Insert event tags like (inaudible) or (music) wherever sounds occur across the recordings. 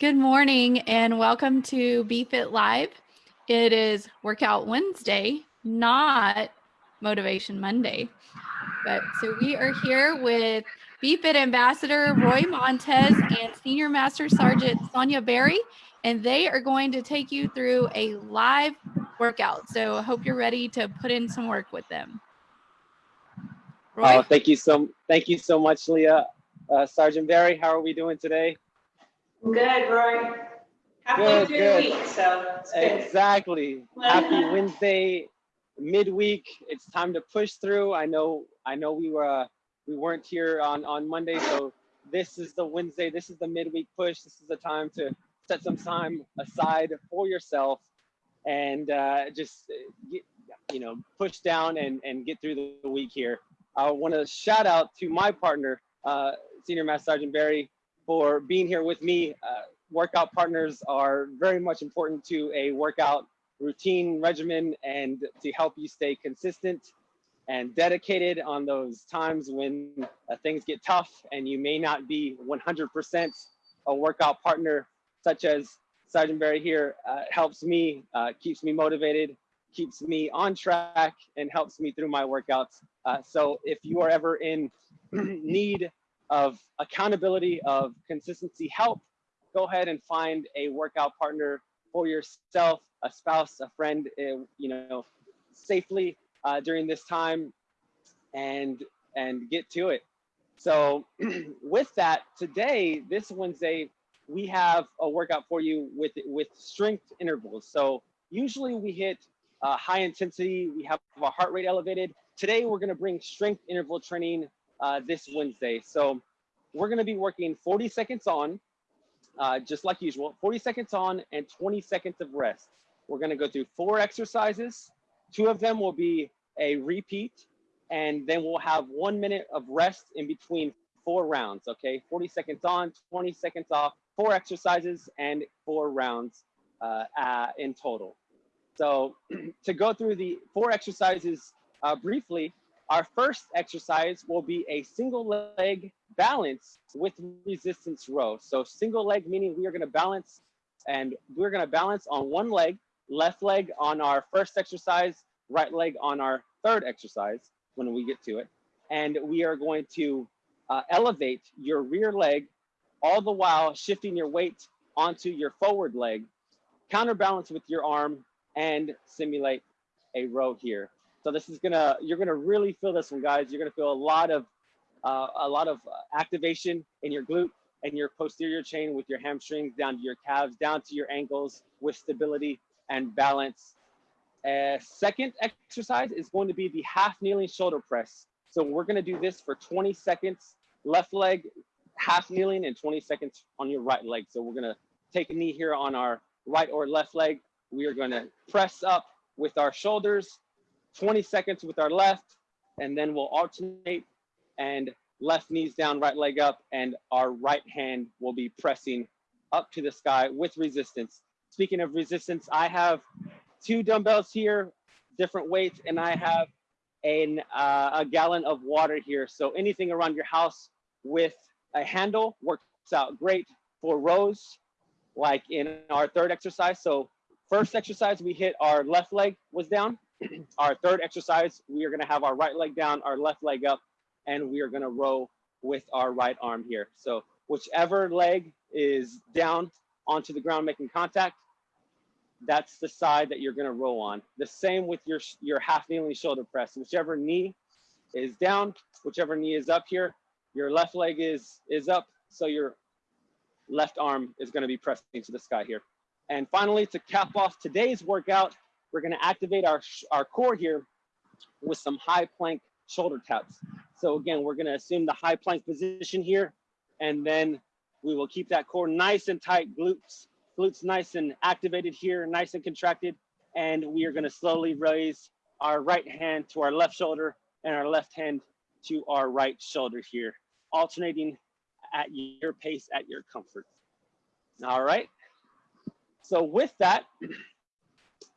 Good morning and welcome to BFit Live. It is Workout Wednesday, not Motivation Monday. But so we are here with BFit Ambassador Roy Montez and Senior Master Sergeant Sonia Berry, and they are going to take you through a live workout. So I hope you're ready to put in some work with them. Roy? Oh, thank you so thank you so much, Leah. Uh, Sergeant Berry, how are we doing today? Good, Roy. Happy good, good. week, so Exactly. Happy (laughs) Wednesday, midweek. It's time to push through. I know. I know we were uh, we weren't here on on Monday, so this is the Wednesday. This is the midweek push. This is the time to set some time aside for yourself and uh, just uh, get, you know push down and and get through the week here. I want to shout out to my partner, uh, Senior Master Sergeant Berry, for being here with me. Uh, workout partners are very much important to a workout routine regimen and to help you stay consistent and dedicated on those times when uh, things get tough and you may not be 100% a workout partner, such as Sergeant Berry here, uh, helps me, uh, keeps me motivated, keeps me on track, and helps me through my workouts. Uh, so if you are ever in (clears throat) need of accountability, of consistency help, go ahead and find a workout partner for yourself, a spouse, a friend, uh, you know, safely uh, during this time and and get to it. So (clears throat) with that, today, this Wednesday, we have a workout for you with with strength intervals. So usually we hit uh, high intensity, we have our heart rate elevated. Today, we're gonna bring strength interval training uh, this Wednesday. So we're gonna be working 40 seconds on, uh, just like usual, 40 seconds on and 20 seconds of rest. We're gonna go through four exercises. Two of them will be a repeat, and then we'll have one minute of rest in between four rounds, okay? 40 seconds on, 20 seconds off, four exercises and four rounds uh, uh, in total. So (clears throat) to go through the four exercises uh, briefly, our first exercise will be a single leg balance with resistance row. So single leg meaning we are gonna balance and we're gonna balance on one leg, left leg on our first exercise, right leg on our third exercise when we get to it. And we are going to uh, elevate your rear leg all the while shifting your weight onto your forward leg, counterbalance with your arm and simulate a row here. So this is gonna, you're gonna really feel this one, guys. You're gonna feel a lot of, uh, a lot of uh, activation in your glute and your posterior chain with your hamstrings down to your calves, down to your ankles with stability and balance. Uh, second exercise is going to be the half kneeling shoulder press. So we're gonna do this for 20 seconds, left leg, half kneeling and 20 seconds on your right leg. So we're gonna take a knee here on our right or left leg. We are gonna press up with our shoulders 20 seconds with our left, and then we'll alternate and left knees down, right leg up, and our right hand will be pressing up to the sky with resistance. Speaking of resistance, I have two dumbbells here, different weights, and I have an, uh, a gallon of water here. So anything around your house with a handle works out great for rows, like in our third exercise. So first exercise, we hit our left leg was down. (clears throat) our third exercise, we are gonna have our right leg down, our left leg up, and we are gonna row with our right arm here. So whichever leg is down onto the ground making contact, that's the side that you're gonna row on. The same with your, your half kneeling shoulder press. Whichever knee is down, whichever knee is up here, your left leg is, is up, so your left arm is gonna be pressing to the sky here. And finally, to cap off today's workout, we're gonna activate our, our core here with some high plank shoulder taps. So again, we're gonna assume the high plank position here, and then we will keep that core nice and tight, glutes, glutes nice and activated here, nice and contracted. And we are gonna slowly raise our right hand to our left shoulder and our left hand to our right shoulder here, alternating at your pace, at your comfort. All right. So with that,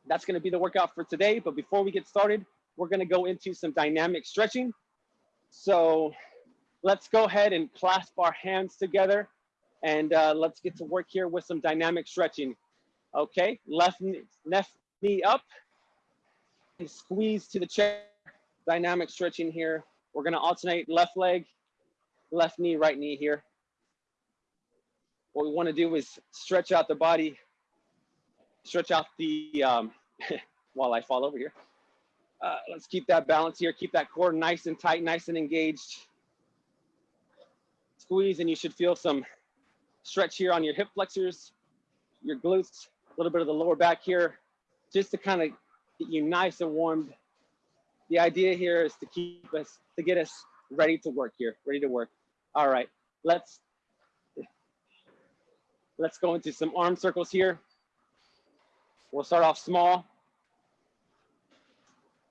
that's gonna be the workout for today. But before we get started, we're gonna go into some dynamic stretching. So let's go ahead and clasp our hands together And uh, let's get to work here with some dynamic stretching. Okay, left knee, left knee up and squeeze to the chair. Dynamic stretching here. We're gonna alternate left leg, left knee, right knee here. What we wanna do is stretch out the body, stretch out the, um, (laughs) while I fall over here. Uh, let's keep that balance here. Keep that core nice and tight, nice and engaged. Squeeze and you should feel some stretch here on your hip flexors, your glutes, a little bit of the lower back here, just to kind of get you nice and warmed. The idea here is to keep us, to get us ready to work here, ready to work. All right, let's, let's go into some arm circles here. We'll start off small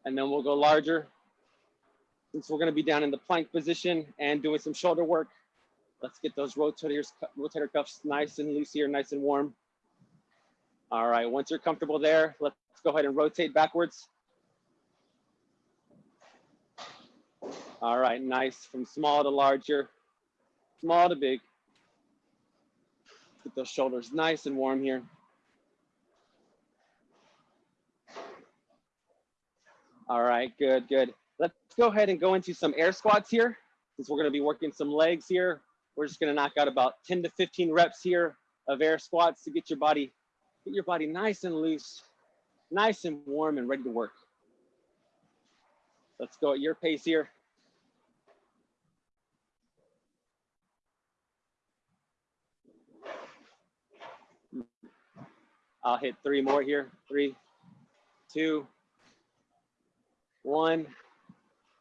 and then we'll go larger. Since we're gonna be down in the plank position and doing some shoulder work, let's get those rotators, rotator cuffs nice and loose here, nice and warm. All right, once you're comfortable there, let's go ahead and rotate backwards. All right, nice, from small to larger, small to big. Get those shoulders nice and warm here. All right, good, good. Let's go ahead and go into some air squats here. Since we're gonna be working some legs here, we're just gonna knock out about 10 to 15 reps here of air squats to get your body, get your body nice and loose, nice and warm and ready to work. Let's go at your pace here. I'll hit three more here. Three, two, one.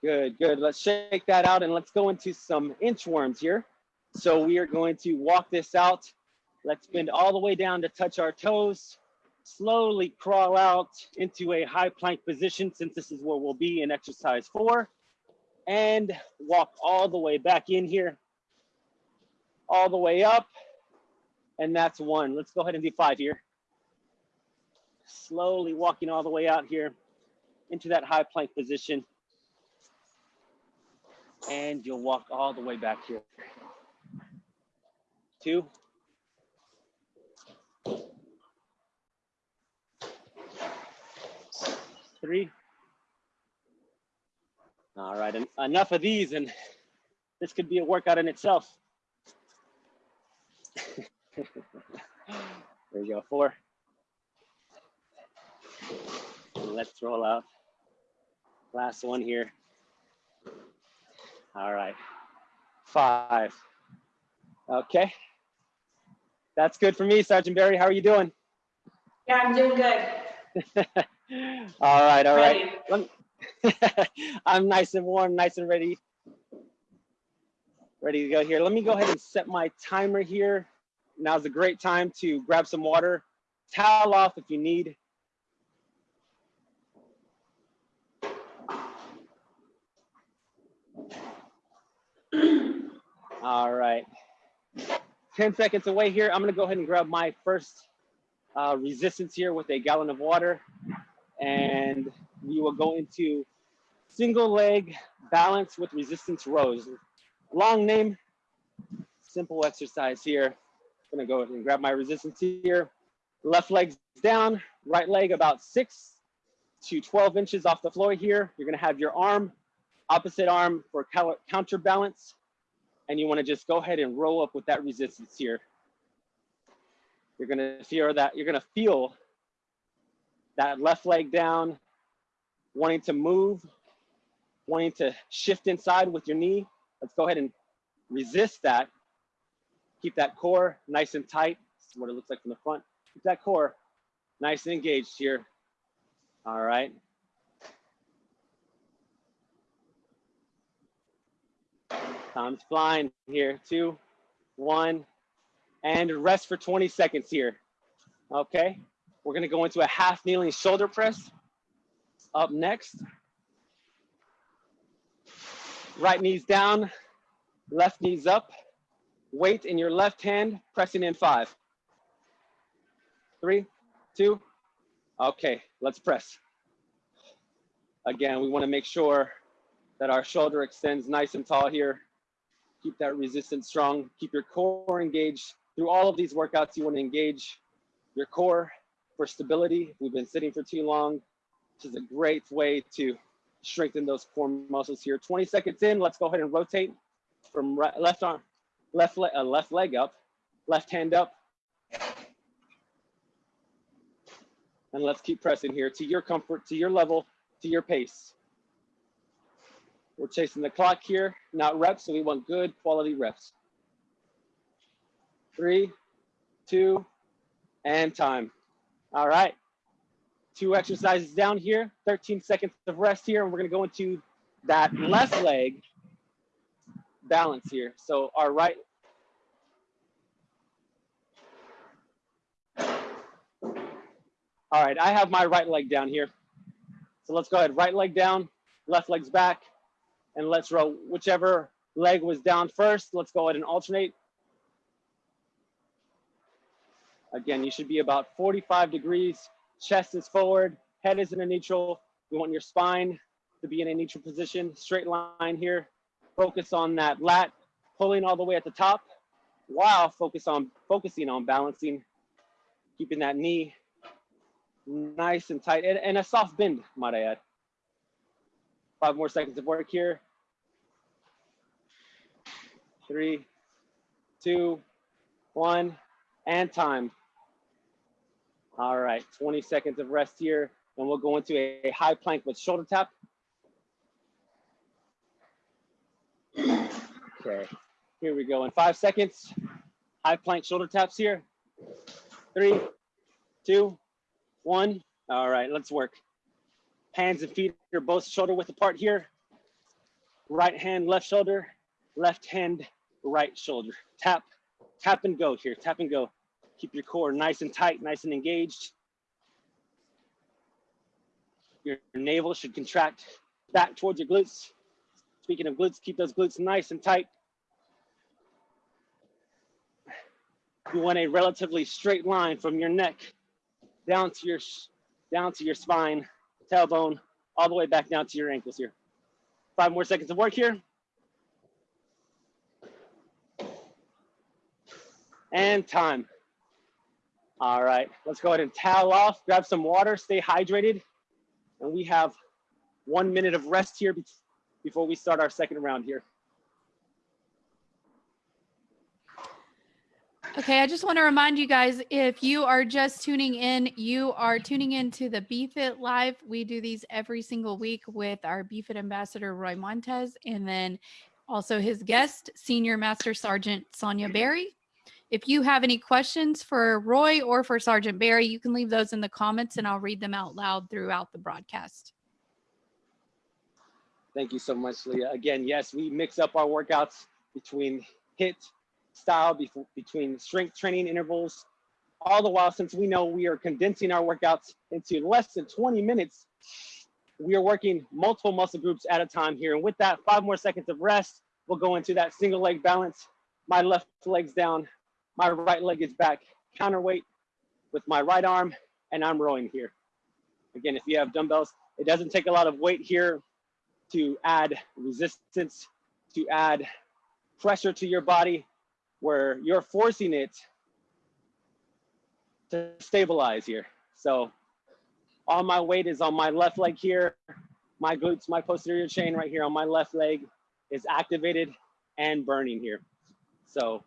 Good, good. Let's shake that out and let's go into some inchworms here. So we are going to walk this out. Let's bend all the way down to touch our toes. Slowly crawl out into a high plank position since this is where we'll be in exercise four. And walk all the way back in here. All the way up. And that's one. Let's go ahead and do five here. Slowly walking all the way out here into that high plank position. And you'll walk all the way back here. Two. Three. All right, en enough of these and this could be a workout in itself. (laughs) there you go, four. let's roll out. Last one here. All right, five. Okay. That's good for me, Sergeant Berry. How are you doing? Yeah, I'm doing good. (laughs) all right, all right. (laughs) I'm nice and warm, nice and ready. Ready to go here. Let me go ahead and set my timer here. Now's a great time to grab some water, towel off if you need. All right. 10 seconds away here. I'm gonna go ahead and grab my first uh, resistance here with a gallon of water. And we will go into single leg balance with resistance rows. Long name, simple exercise here. I'm gonna go ahead and grab my resistance here. Left leg's down, right leg about six to 12 inches off the floor here. You're gonna have your arm, opposite arm for counterbalance and you wanna just go ahead and roll up with that resistance here. You're gonna feel that, you're gonna feel that left leg down, wanting to move, wanting to shift inside with your knee. Let's go ahead and resist that. Keep that core nice and tight. This is what it looks like from the front. Keep that core nice and engaged here. All right. Time's flying here. Two, one, and rest for 20 seconds here. Okay, we're gonna go into a half kneeling shoulder press. Up next. Right knees down, left knees up. Weight in your left hand, pressing in five. Three, two, okay, let's press. Again, we wanna make sure that our shoulder extends nice and tall here. Keep that resistance strong. Keep your core engaged. through all of these workouts, you want to engage your core for stability. We've been sitting for too long. This is a great way to strengthen those core muscles here. 20 seconds in, let's go ahead and rotate from right, left arm, left leg, uh, left leg up, left hand up. And let's keep pressing here to your comfort, to your level, to your pace. We're chasing the clock here, not reps, so we want good quality reps. Three, two, and time. All right. Two exercises down here, 13 seconds of rest here, and we're gonna go into that left leg balance here. So our right All right, I have my right leg down here. So let's go ahead, right leg down, left leg's back, and let's row whichever leg was down first. Let's go ahead and alternate. Again, you should be about 45 degrees. Chest is forward, head is in a neutral. We want your spine to be in a neutral position, straight line here. Focus on that lat, pulling all the way at the top, while focus on focusing on balancing, keeping that knee nice and tight, and, and a soft bend, might I add. Five more seconds of work here. Three, two, one, and time. All right, 20 seconds of rest here, and we'll go into a high plank with shoulder tap. Okay, here we go. In five seconds, high plank shoulder taps here. Three, two, one. All right, let's work. Hands and feet are both shoulder width apart here. Right hand, left shoulder, left hand, right shoulder. Tap, tap and go here, tap and go. Keep your core nice and tight, nice and engaged. Your navel should contract back towards your glutes. Speaking of glutes, keep those glutes nice and tight. You want a relatively straight line from your neck down to your down to your spine, tailbone, all the way back down to your ankles here. Five more seconds of work here. And time. All right, let's go ahead and towel off, grab some water, stay hydrated. And we have one minute of rest here before we start our second round here. Okay, I just want to remind you guys if you are just tuning in, you are tuning in to the BFit Live. We do these every single week with our BFit ambassador, Roy Montez, and then also his guest, Senior Master Sergeant Sonia Berry. If you have any questions for Roy or for Sergeant Berry, you can leave those in the comments and I'll read them out loud throughout the broadcast. Thank you so much, Leah. Again, yes, we mix up our workouts between HIIT style between strength training intervals, all the while since we know we are condensing our workouts into less than 20 minutes, we are working multiple muscle groups at a time here. And with that, five more seconds of rest, we'll go into that single leg balance. My left leg's down, my right leg is back, counterweight with my right arm, and I'm rowing here. Again, if you have dumbbells, it doesn't take a lot of weight here to add resistance, to add pressure to your body where you're forcing it to stabilize here. So all my weight is on my left leg here. My glutes, my posterior chain right here on my left leg is activated and burning here. So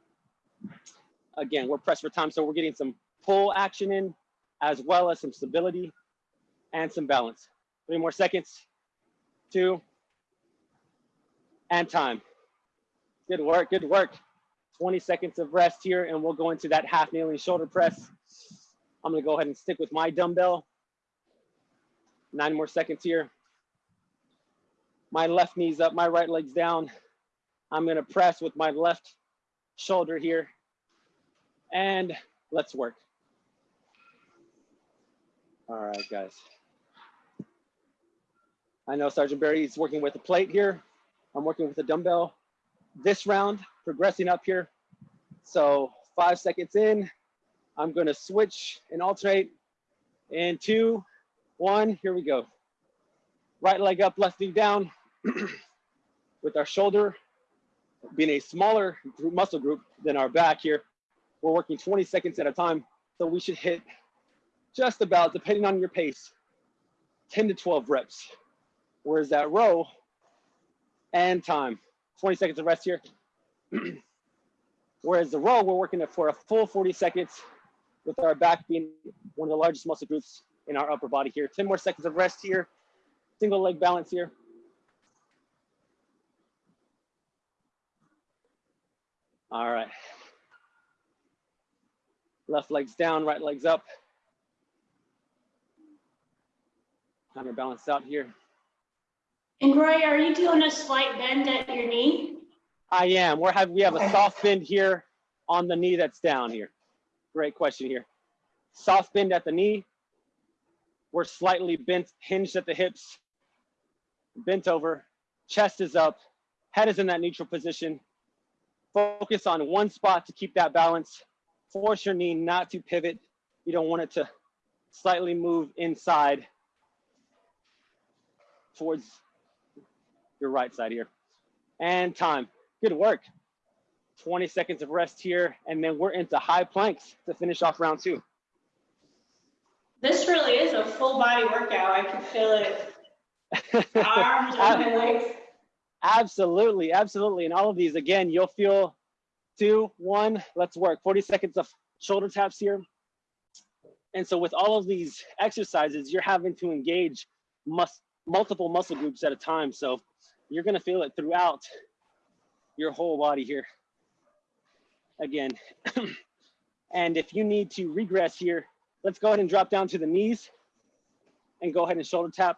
again, we're pressed for time. So we're getting some pull action in as well as some stability and some balance. Three more seconds, two, and time. Good work, good work. 20 seconds of rest here and we'll go into that half kneeling shoulder press. I'm gonna go ahead and stick with my dumbbell. Nine more seconds here. My left knee's up, my right leg's down. I'm gonna press with my left shoulder here. And let's work. All right, guys. I know Sergeant Berry is working with a plate here. I'm working with a dumbbell this round, progressing up here. So five seconds in, I'm gonna switch and alternate in two, one, here we go. Right leg up, left knee down (clears throat) with our shoulder being a smaller group, muscle group than our back here. We're working 20 seconds at a time. So we should hit just about, depending on your pace, 10 to 12 reps. Whereas that row and time, 20 seconds of rest here. (clears throat) Whereas the row, we're working it for a full 40 seconds with our back being one of the largest muscle groups in our upper body here. 10 more seconds of rest here. Single leg balance here. All right. Left leg's down, right leg's up. Kind of balance out here. And Roy, are you doing a slight bend at your knee? I am. We're have we have a soft bend here on the knee that's down here. Great question here. Soft bend at the knee. We're slightly bent, hinged at the hips, bent over, chest is up, head is in that neutral position. Focus on one spot to keep that balance. Force your knee not to pivot. You don't want it to slightly move inside towards your right side here. And time. Good work. 20 seconds of rest here, and then we're into high planks to finish off round two. This really is a full body workout. I can feel it. (laughs) Arms and legs. Absolutely, absolutely. And all of these, again, you'll feel two, one, let's work. 40 seconds of shoulder taps here. And so with all of these exercises, you're having to engage mus multiple muscle groups at a time. So you're gonna feel it throughout your whole body here. Again. (clears throat) and if you need to regress here, let's go ahead and drop down to the knees and go ahead and shoulder tap.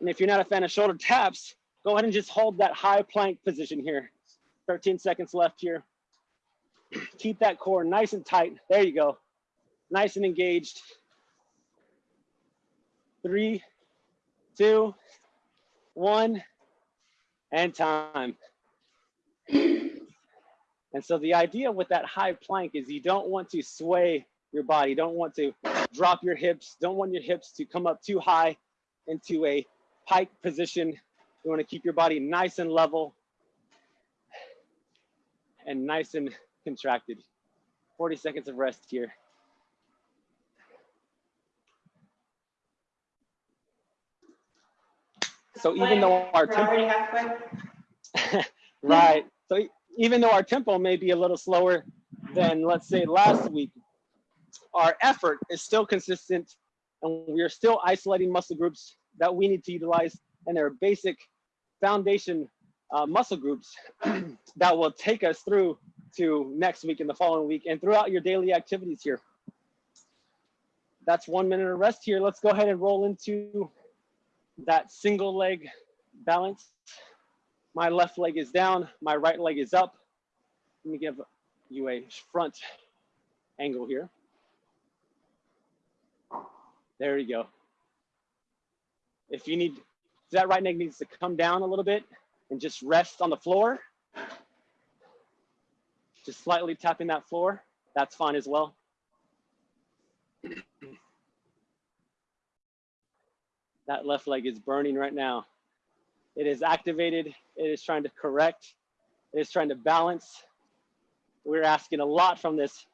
And if you're not a fan of shoulder taps, go ahead and just hold that high plank position here. 13 seconds left here. Keep that core nice and tight. There you go. Nice and engaged. Three, two, one, and time. And so the idea with that high plank is you don't want to sway your body, don't want to drop your hips, don't want your hips to come up too high into a pike position. You want to keep your body nice and level and nice and (laughs) contracted. 40 seconds of rest here. So even though our tempo, (laughs) right, so even though our tempo may be a little slower than let's say last week, our effort is still consistent and we are still isolating muscle groups that we need to utilize and they're basic foundation uh, muscle groups (clears throat) that will take us through to next week and the following week and throughout your daily activities here. That's one minute of rest here. Let's go ahead and roll into that single leg balance. My left leg is down, my right leg is up. Let me give you a front angle here. There you go. If you need, if that right leg needs to come down a little bit and just rest on the floor, just slightly tapping that floor, that's fine as well. That left leg is burning right now. It is activated. It is trying to correct. It is trying to balance. We're asking a lot from this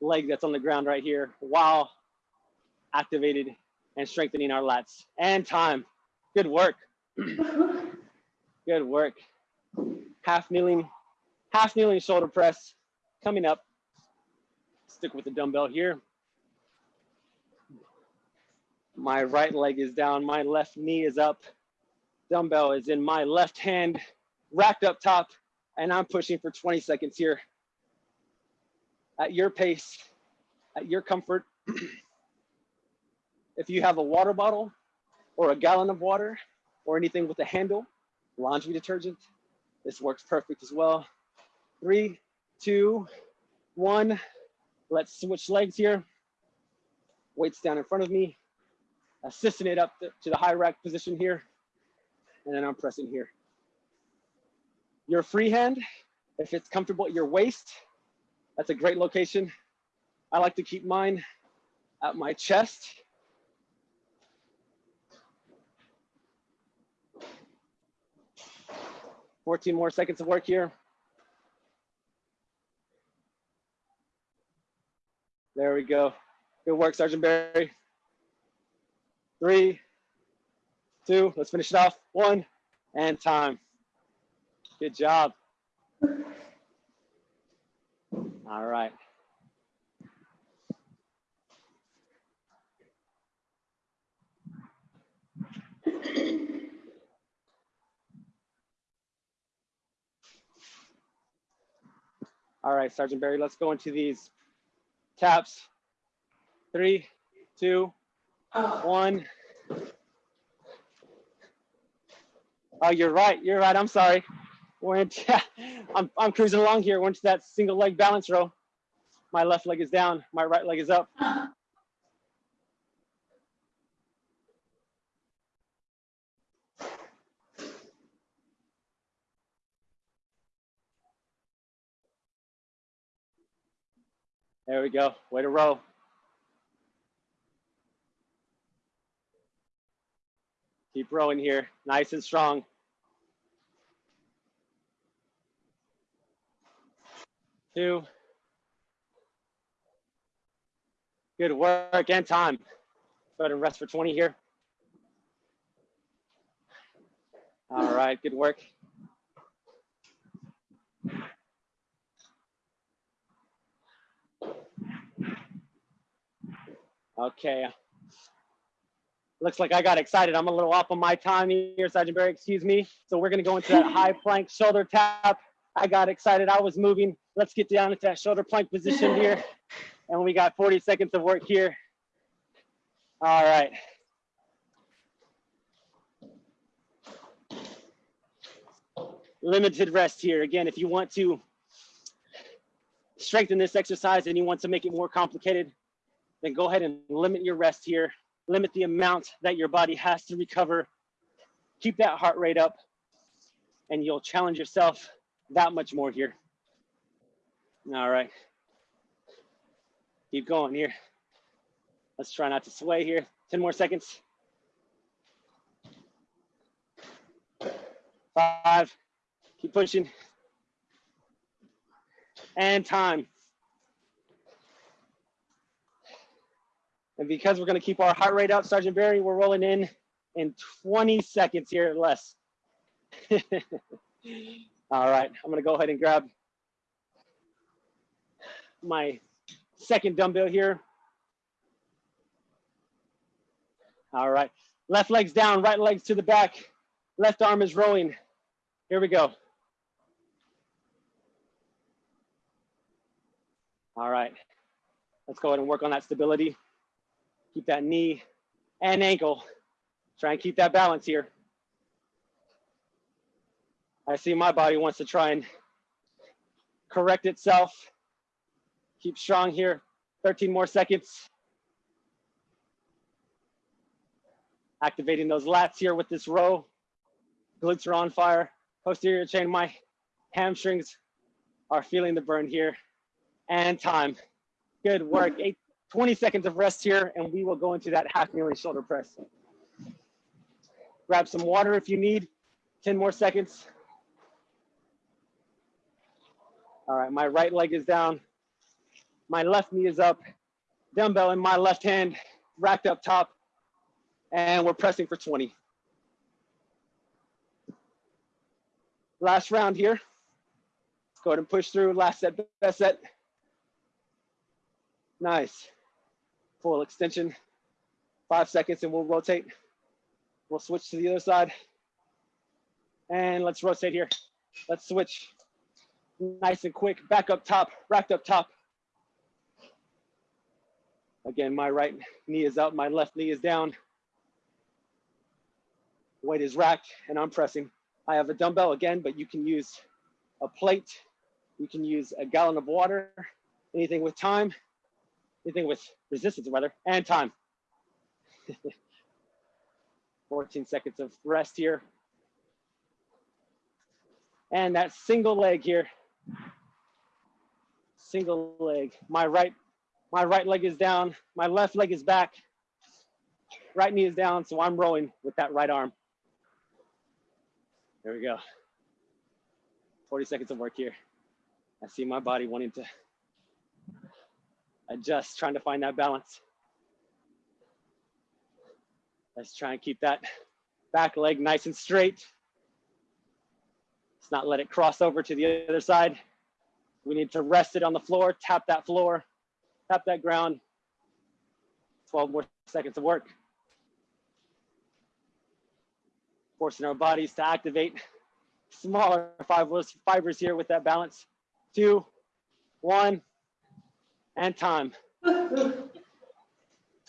leg that's on the ground right here while activated and strengthening our lats. And time. Good work. (clears throat) Good work. Half kneeling, half kneeling shoulder press coming up. Stick with the dumbbell here. My right leg is down, my left knee is up. Dumbbell is in my left hand, racked up top, and I'm pushing for 20 seconds here. At your pace, at your comfort. (clears throat) if you have a water bottle or a gallon of water or anything with a handle, laundry detergent, this works perfect as well. Three, two, one. Let's switch legs here. Weights down in front of me. Assisting it up to the high rack position here. And then I'm pressing here. Your free hand, if it's comfortable at your waist, that's a great location. I like to keep mine at my chest. Fourteen more seconds of work here. There we go. Good work, Sergeant Berry. Three, two, let's finish it off. One, and time. Good job. All right. (clears throat) All right, Sergeant Berry, let's go into these taps. Three, two, one. Oh, you're right. You're right. I'm sorry. We're into, (laughs) I'm, I'm cruising along here. We're into that single leg balance row. My left leg is down. My right leg is up. There we go. Way to row. Keep rowing here. Nice and strong. Two. Good work and time. Go ahead and rest for 20 here. All right, good work. Okay. Looks like I got excited. I'm a little off on my time here, Sergeant Berry, excuse me. So we're gonna go into that (laughs) high plank shoulder tap. I got excited, I was moving. Let's get down into that shoulder plank position (laughs) here. And we got 40 seconds of work here. All right. Limited rest here. Again, if you want to strengthen this exercise and you want to make it more complicated, then go ahead and limit your rest here. Limit the amount that your body has to recover. Keep that heart rate up and you'll challenge yourself that much more here. All right. Keep going here. Let's try not to sway here. 10 more seconds. Five, keep pushing. And time. And because we're gonna keep our heart rate up, Sergeant Berry, we're rolling in in 20 seconds here or less. (laughs) All right, I'm gonna go ahead and grab my second dumbbell here. All right, left leg's down, right leg's to the back. Left arm is rowing. Here we go. All right, let's go ahead and work on that stability. Keep that knee and ankle. Try and keep that balance here. I see my body wants to try and correct itself. Keep strong here. 13 more seconds. Activating those lats here with this row. Glutes are on fire. Posterior chain, my hamstrings are feeling the burn here. And time. Good work. Eight, 20 seconds of rest here, and we will go into that half kneeling shoulder press. Grab some water if you need. 10 more seconds. All right, my right leg is down. My left knee is up. Dumbbell in my left hand, racked up top. And we're pressing for 20. Last round here. Go ahead and push through. Last set, best set. Nice. Full extension. Five seconds and we'll rotate. We'll switch to the other side. And let's rotate here. Let's switch. Nice and quick. Back up top, racked up top. Again, my right knee is up, my left knee is down. Weight is racked and I'm pressing. I have a dumbbell again, but you can use a plate. You can use a gallon of water, anything with time, anything with resistance weather, and time. (laughs) 14 seconds of rest here. And that single leg here. Single leg. My right, my right leg is down. My left leg is back. Right knee is down, so I'm rowing with that right arm. There we go. 40 seconds of work here. I see my body wanting to adjust, trying to find that balance. Let's try and keep that back leg nice and straight. Let's not let it cross over to the other side. We need to rest it on the floor, tap that floor, tap that ground. 12 more seconds of work. Forcing our bodies to activate smaller fibers, fibers here with that balance. Two, one, and time. (laughs)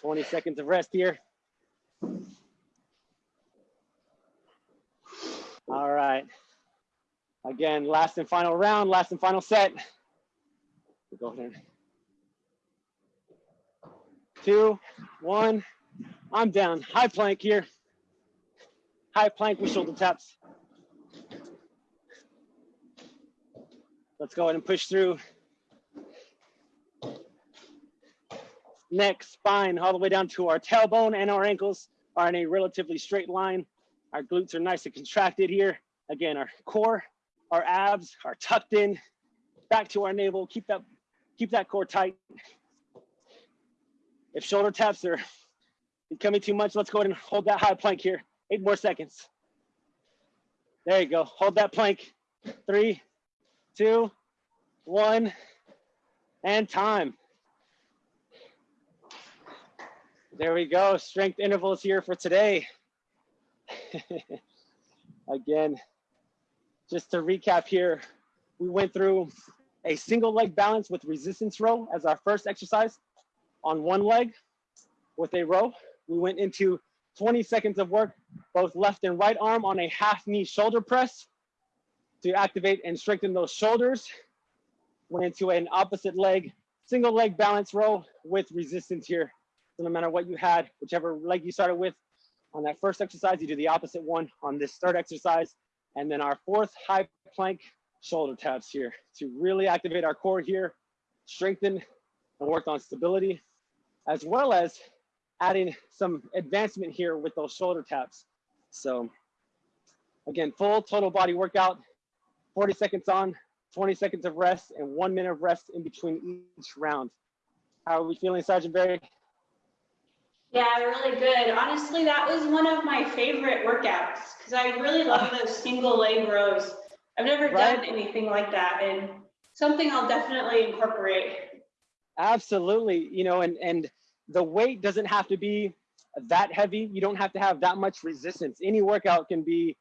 20 seconds of rest here. All right. Again, last and final round, last and final set. Go ahead. Two, one, I'm down. High plank here. High plank with shoulder taps. Let's go ahead and push through. Neck, spine, all the way down to our tailbone and our ankles are in a relatively straight line. Our glutes are nice and contracted here. Again, our core, our abs are tucked in, back to our navel. Keep that, keep that core tight. If shoulder taps are becoming too much, let's go ahead and hold that high plank here. Eight more seconds. There you go. Hold that plank. Three, two, one, and time. There we go. Strength intervals here for today. (laughs) Again, just to recap here, we went through a single leg balance with resistance row as our first exercise on one leg with a row. We went into 20 seconds of work, both left and right arm on a half knee shoulder press to activate and strengthen those shoulders. Went into an opposite leg, single leg balance row with resistance here. So no matter what you had, whichever leg you started with, on that first exercise, you do the opposite one on this third exercise. And then our fourth high plank shoulder taps here to really activate our core here, strengthen and work on stability, as well as adding some advancement here with those shoulder taps. So again, full total body workout, 40 seconds on, 20 seconds of rest, and one minute of rest in between each round. How are we feeling, Sergeant Berry? Yeah, really good. Honestly, that was one of my favorite workouts because I really love (laughs) those single leg rows. I've never Right. done anything like that and something I'll definitely incorporate. Absolutely. You know, and and the weight doesn't have to be that heavy. You don't have to have that much resistance. Any workout can be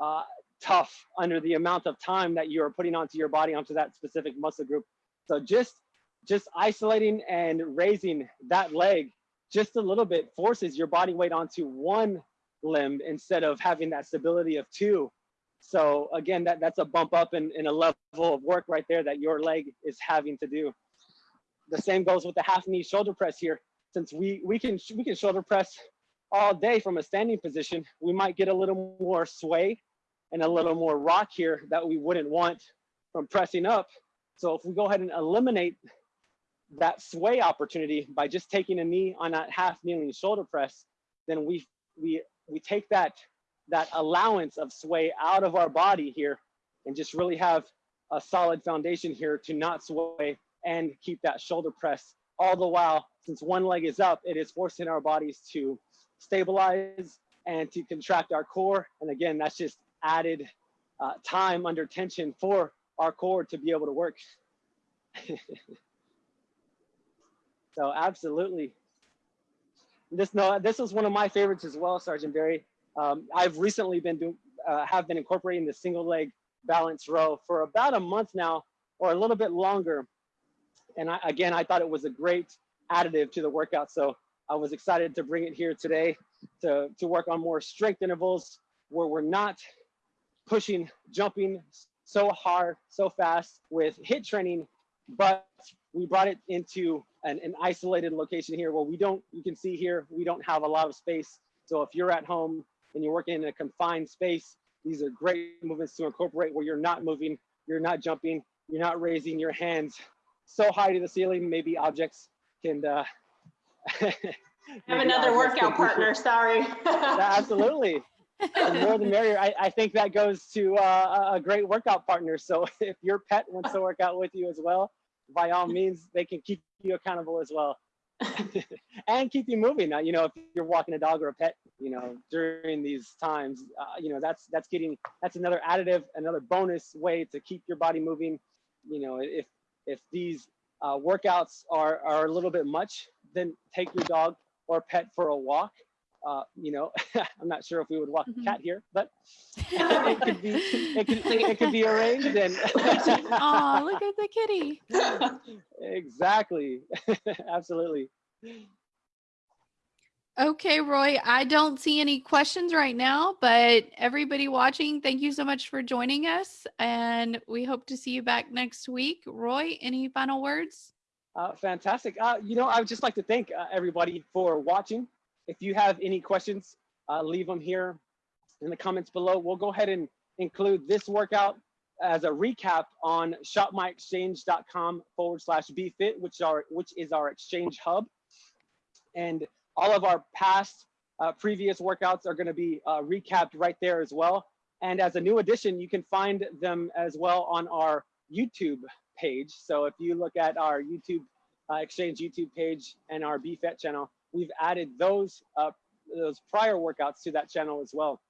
uh, tough under the amount of time that you're putting onto your body, onto that specific muscle group. So just just isolating and raising that leg just a little bit forces your body weight onto one limb instead of having that stability of two. So again, that, that's a bump up in, in a level of work right there that your leg is having to do the same goes with the half knee shoulder press here. Since we, we, can, we can shoulder press all day from a standing position, we might get a little more sway and a little more rock here that we wouldn't want from pressing up. So if we go ahead and eliminate that sway opportunity by just taking a knee on that half kneeling shoulder press, then we, we, we take that, that allowance of sway out of our body here and just really have a solid foundation here to not sway and keep that shoulder press all the while. Since one leg is up it is forcing our bodies to stabilize and to contract our core. And again that's just added uh, time under tension for our core to be able to work (laughs) so absolutely. This no this was one of my favorites as well sergeant berry. Um, i've recently been doing uh, have been incorporating the single leg balance row for about a month now or a little bit longer. And I, again, I thought it was a great additive to the workout. So I was excited to bring it here today to, to work on more strength intervals where we're not pushing, jumping so hard, so fast with HIIT training, but we brought it into an, an isolated location here where we don't, you can see here, we don't have a lot of space. So if you're at home and you're working in a confined space, these are great movements to incorporate where you're not moving, you're not jumping, you're not raising your hands so high to the ceiling, maybe objects can. Uh, (laughs) I have another workout partner, sorry. Absolutely. the more the merrier. I, I think that goes to uh, a great workout partner. So (laughs) if your pet wants to work out with you as well, by all means, they can keep you accountable as well. (laughs) and keep you moving. Uh, you know, if you're walking a dog or a pet, you know, during these times, uh, you know, that's that's getting that's another additive, another bonus way to keep your body moving. You know, if if these uh, workouts are are a little bit much, then take your dog or pet for a walk. Uh, you know, (laughs) I'm not sure if we would walk Mhm. a cat here, but (laughs) it could be it could, it could be arranged and (laughs) Oh, look at the kitty. exactly, absolutely. Okay, Roy, I don't see any questions right now, but everybody watching, thank you so much for joining us. And we hope to see you back next week. Roy, any final words? Uh, fantastic. Uh, you know, I would just like to thank uh, everybody for watching. If you have any questions, uh, leave them here in the comments below. We'll go ahead and include this workout as a recap on shopmyexchange.com forward slash bfit, which are which is our exchange hub. And all of our past uh, previous workouts are going to be uh, recapped right there as well. And as a new addition, you can find them as well on our YouTube page. So if you look at our YouTube uh, Exchange YouTube page and our BFIT channel, we've added those uh, those prior workouts to that channel as well.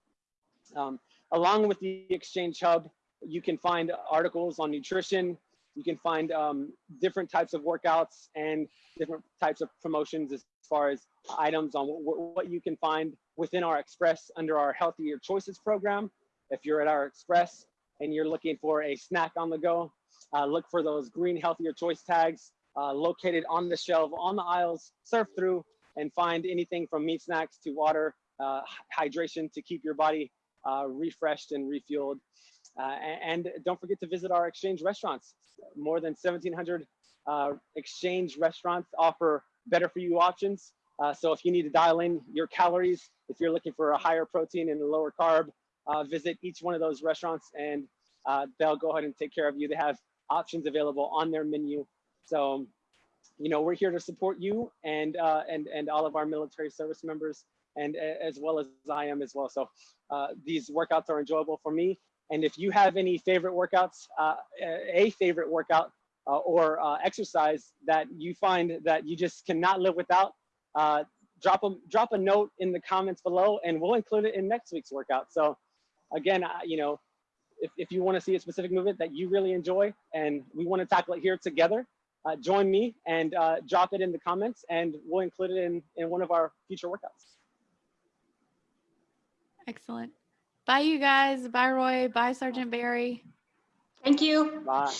Um, along with the Exchange Hub, you can find articles on nutrition. You can find um, different types of workouts and different types of promotions as far as items on what, you can find within our Express under our Healthier Choices program. If you're at our Express and you're looking for a snack on the go, uh, look for those green healthier choice tags uh, located on the shelf, on the aisles, surf through and find anything from meat snacks to water, uh, hydration to keep your body uh, refreshed and refueled. Uh, and, don't forget to visit our exchange restaurants. More than 1,700 uh, exchange restaurants offer better for you options. Uh, so if you need to dial in your calories, if you're looking for a higher protein and a lower carb, uh, visit each one of those restaurants and they'll go ahead and take care of you. They have options available on their menu. So, you know, we're here to support you and uh, and and all of our military service members, and as well as I am as well. So, uh, these workouts are enjoyable for me. And if you have any favorite workouts, uh, a favorite workout uh, or uh, exercise that you find that you just cannot live without, uh, drop a drop a note in the comments below, and we'll include it in next week's workout. So, again, you know, if, if you want to see a specific movement that you really enjoy and we want to tackle it here together, uh, join me and uh, drop it in the comments and we'll include it in, in one of our future workouts. Excellent. Bye, you guys. Bye, Roy. Bye, Sergeant Berry. Thank you. Bye.